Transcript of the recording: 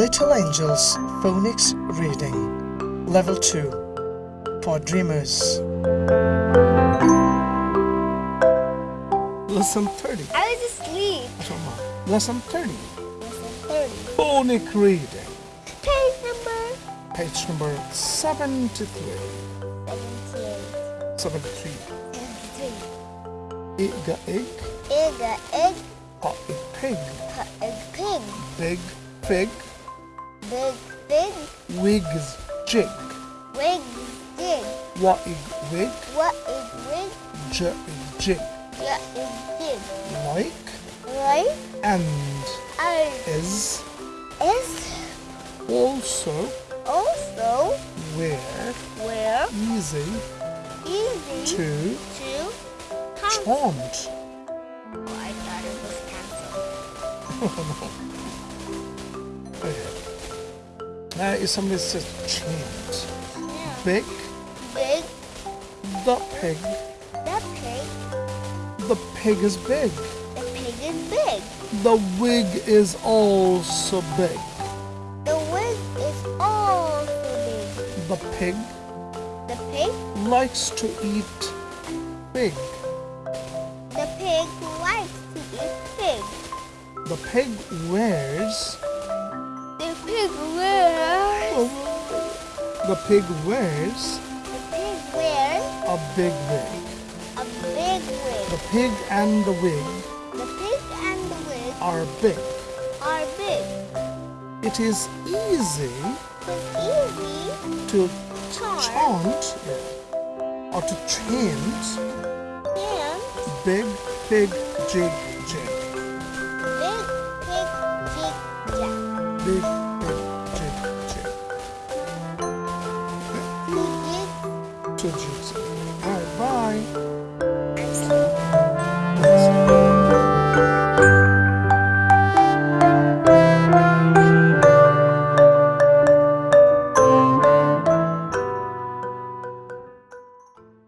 Little Angels Phonics Reading Level 2 for Dreamers. Lesson 30. I was asleep. Lesson 30. Lesson 30. Phonic Reading. Page number Page number 73. 78. 73. 73. Egg, egg, Egg, a egg, hot egg, pig, a egg, pig. big fig, Big, big, wigs, jig, wig, dig. what egg, wig, What is wig? j egg, jig, What is dig? like, Right? and I is is also also where where easy easy to to count. Oh, I thought it was cancelled. Now, if somebody says chant, Yeah. big, Big, the pig, the pig, the pig is big. the pig is big. The wig is also big. The wig is also big. The pig The pig, likes to eat pig. the pig likes to eat pig. The pig wears pig wears. the pig wears The pig wears a big wig. a big wig. The pig and the wig The pig and the wig are big. are big. It is easy It's easy to Chant. chant or to chant and big pig jig jig. big pig jig jack. Big pigeons. All right, bye.